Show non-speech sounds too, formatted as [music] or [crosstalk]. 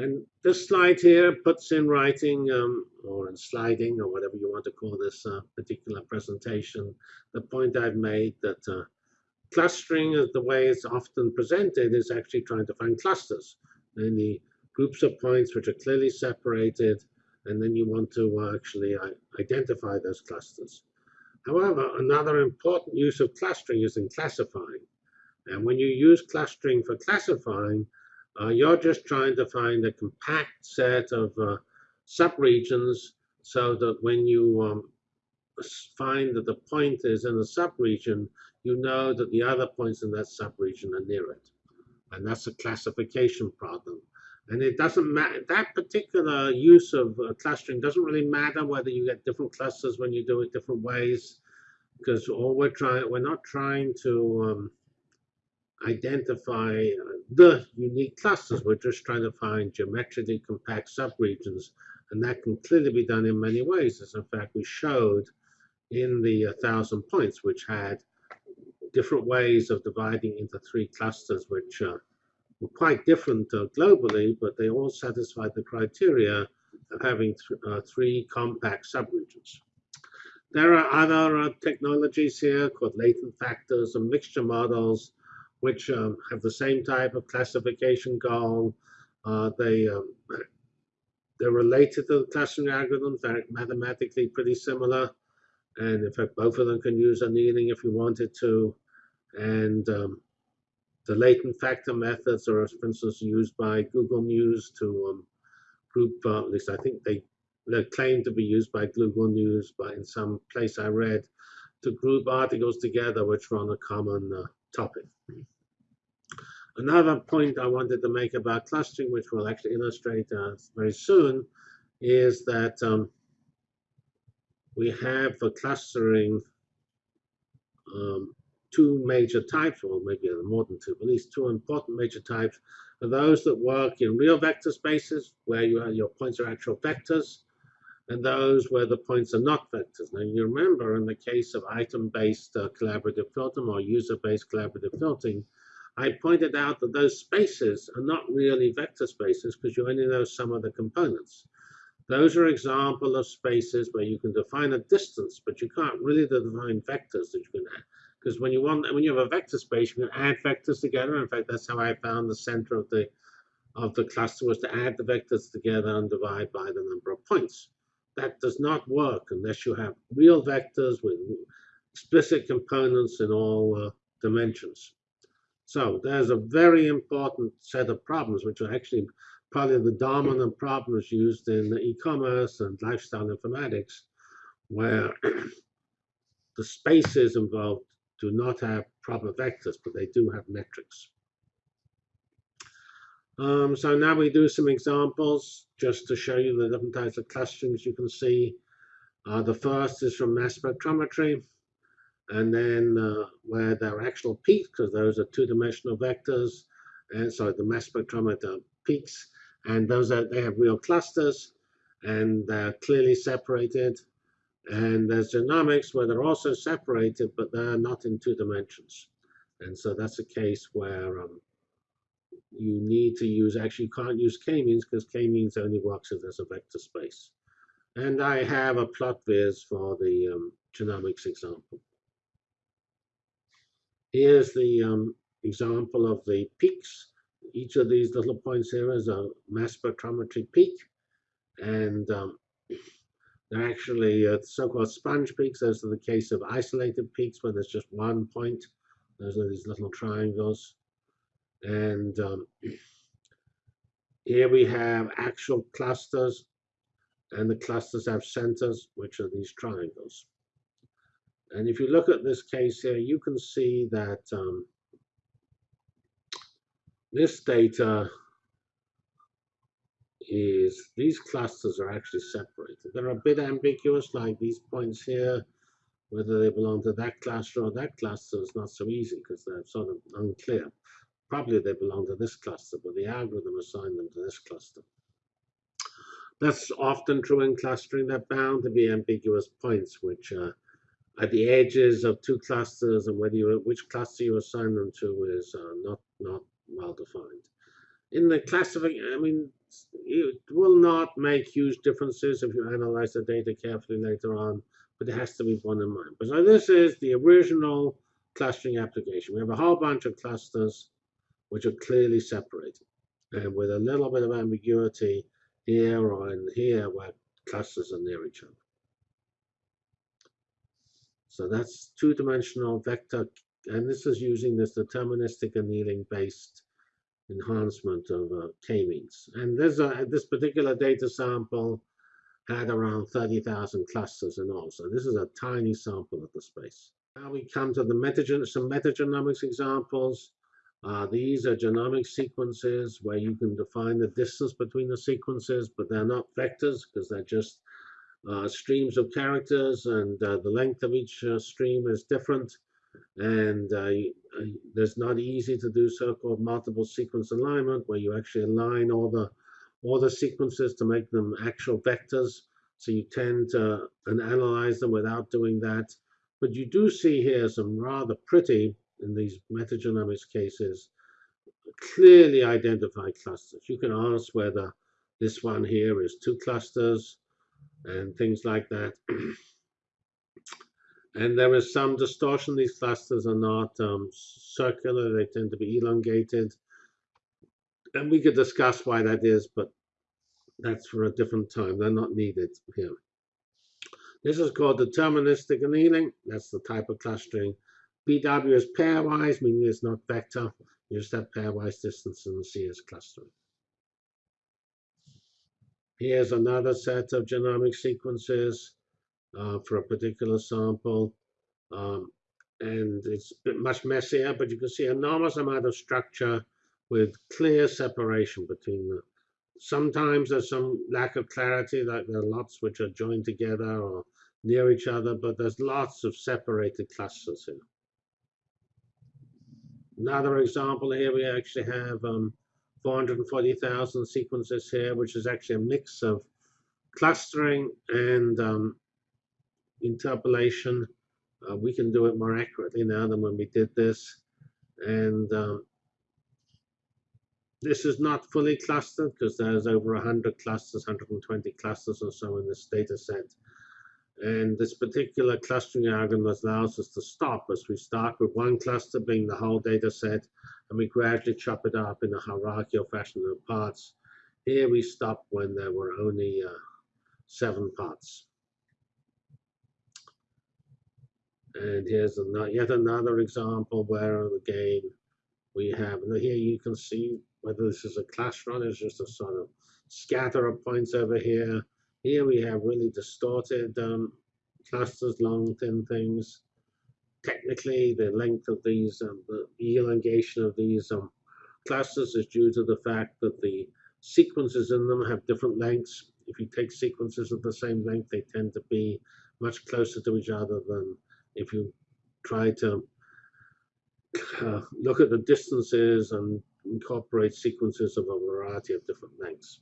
And this slide here puts in writing um, or in sliding or whatever you want to call this uh, particular presentation, the point I've made that uh, clustering, as the way it's often presented, is actually trying to find clusters, namely groups of points which are clearly separated, and then you want to uh, actually uh, identify those clusters. However, another important use of clustering is in classifying. And when you use clustering for classifying, you're just trying to find a compact set of uh, subregions so that when you um, find that the point is in a subregion, you know that the other points in that subregion are near it. And that's a classification problem. And it doesn't matter, that particular use of uh, clustering doesn't really matter whether you get different clusters when you do it different ways, because all we're trying, we're not trying to um, identify uh, the unique clusters. We're just trying to find geometrically compact subregions, and that can clearly be done in many ways, as in fact we showed in the 1,000 points, which had different ways of dividing into three clusters, which uh, were quite different uh, globally, but they all satisfied the criteria of having th uh, three compact subregions. There are other uh, technologies here called latent factors and mixture models, which um, have the same type of classification goal. Uh, they, um, they're related to the clustering algorithms. They're mathematically pretty similar. And in fact, both of them can use annealing if you wanted to. And um, the latent factor methods are, for instance, used by Google News to um, group, uh, at least I think they, they claim to be used by Google News, but in some place I read, to group articles together which run a common uh, topic. Another point I wanted to make about clustering, which we'll actually illustrate uh, very soon, is that um, we have for clustering um, two major types, or maybe more than two, but at least two important major types, are those that work in real vector spaces, where you your points are actual vectors, and those where the points are not vectors. Now, you remember in the case of item-based uh, collaborative filtering or user-based collaborative filtering, I pointed out that those spaces are not really vector spaces because you only know some of the components. Those are examples of spaces where you can define a distance, but you can't really define vectors that you can add. Because when you want, when you have a vector space, you can add vectors together. In fact, that's how I found the center of the of the cluster was to add the vectors together and divide by the number of points that does not work unless you have real vectors with explicit components in all uh, dimensions. So there's a very important set of problems, which are actually probably the dominant problems used in e-commerce and lifestyle informatics, where [clears throat] the spaces involved do not have proper vectors, but they do have metrics. Um, so now we do some examples just to show you the different types of clusterings you can see. Uh, the first is from mass spectrometry, and then uh, where there are actual peaks, because those are two-dimensional vectors, and so the mass spectrometer peaks, and those are they have real clusters, and they're clearly separated. And there's genomics where they're also separated, but they're not in two dimensions. And so that's a case where um, you need to use, actually you can't use k-means because k-means only works if there's a vector space. And I have a PlotViz for the um, genomics example. Here's the um, example of the peaks. Each of these little points here is a mass spectrometry peak. And um, they're actually uh, so-called sponge peaks. Those are the case of isolated peaks where there's just one point. Those are these little triangles. And um, here we have actual clusters, and the clusters have centers, which are these triangles. And if you look at this case here, you can see that um, this data is these clusters are actually separated. They're a bit ambiguous, like these points here, whether they belong to that cluster or that cluster is not so easy because they're sort of unclear. Probably they belong to this cluster, but the algorithm assigned them to this cluster. That's often true in clustering. They're bound to be ambiguous points, which are at the edges of two clusters, and whether you which cluster you assign them to is uh, not not well defined. In the classification, I mean, it will not make huge differences if you analyze the data carefully later on, but it has to be borne in mind. But so this is the original clustering application. We have a whole bunch of clusters which are clearly separated, and with a little bit of ambiguity here or in here where clusters are near each other. So that's two-dimensional vector, and this is using this deterministic annealing based enhancement of uh, k-means. And this, uh, this particular data sample had around 30,000 clusters in all. So this is a tiny sample of the space. Now we come to the metagen some metagenomics examples. Uh, these are genomic sequences where you can define the distance between the sequences, but they're not vectors because they're just uh, streams of characters and uh, the length of each uh, stream is different. And uh, there's not easy to do so-called multiple sequence alignment where you actually align all the all the sequences to make them actual vectors. So you tend to and analyze them without doing that. But you do see here some rather pretty in these metagenomics cases clearly identify clusters you can ask whether this one here is two clusters and things like that [clears throat] And there is some distortion. These clusters are not um, circular, they tend to be elongated. And we could discuss why that is, but that's for a different time. They're not needed here. This is called deterministic annealing. That's the type of clustering. PW is pairwise, meaning it's not vector. You just have pairwise distance and C is clustering. Here's another set of genomic sequences uh, for a particular sample. Um, and it's much messier, but you can see enormous amount of structure with clear separation between them. Sometimes there's some lack of clarity, like there are lots which are joined together or near each other, but there's lots of separated clusters here. Another example here, we actually have um, 440,000 sequences here, which is actually a mix of clustering and um, interpolation. Uh, we can do it more accurately now than when we did this. And um, this is not fully clustered because there's over 100 clusters, 120 clusters or so in this data set. And this particular clustering algorithm allows us to stop as we start with one cluster being the whole data set, and we gradually chop it up in a hierarchical fashion of parts. Here we stop when there were only uh, seven parts. And here's another, yet another example where again we have, here you can see whether this is a cluster run, it's just a sort of scatter of points over here. Here we have really distorted um, clusters, long, thin things. Technically, the length of these, um, the elongation of these um, clusters is due to the fact that the sequences in them have different lengths. If you take sequences of the same length, they tend to be much closer to each other than if you try to uh, look at the distances and incorporate sequences of a variety of different lengths.